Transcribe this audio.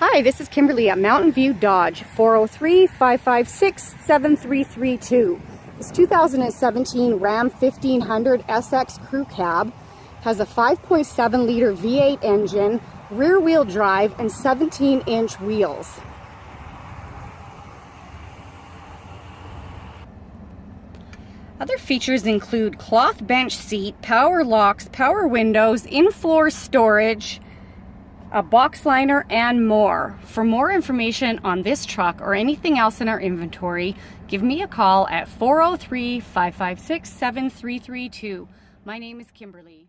Hi, this is Kimberly at Mountain View Dodge, 403-556-7332. This 2017 Ram 1500 SX Crew Cab has a 5.7 liter V8 engine, rear wheel drive, and 17 inch wheels. Other features include cloth bench seat, power locks, power windows, in-floor storage, a box liner, and more. For more information on this truck or anything else in our inventory, give me a call at 403 556 7332. My name is Kimberly.